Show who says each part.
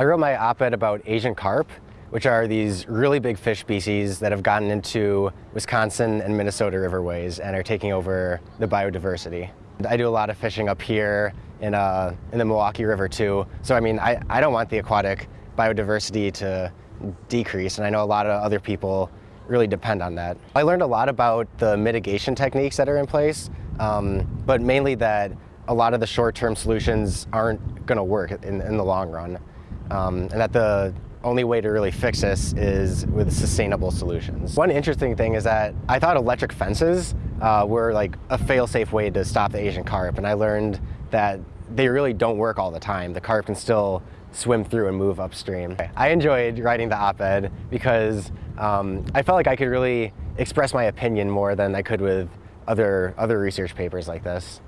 Speaker 1: I wrote my op-ed about Asian carp, which are these really big fish species that have gotten into Wisconsin and Minnesota riverways and are taking over the biodiversity. I do a lot of fishing up here in, uh, in the Milwaukee River too, so I mean, I, I don't want the aquatic biodiversity to decrease, and I know a lot of other people really depend on that. I learned a lot about the mitigation techniques that are in place, um, but mainly that a lot of the short-term solutions aren't going to work in, in the long run um, and that the only way to really fix this is with sustainable solutions. One interesting thing is that I thought electric fences uh, were like a fail-safe way to stop the Asian carp, and I learned that they really don't work all the time. The carp can still swim through and move upstream. I enjoyed writing the op-ed because um, I felt like I could really express my opinion more than I could with other, other research papers like this.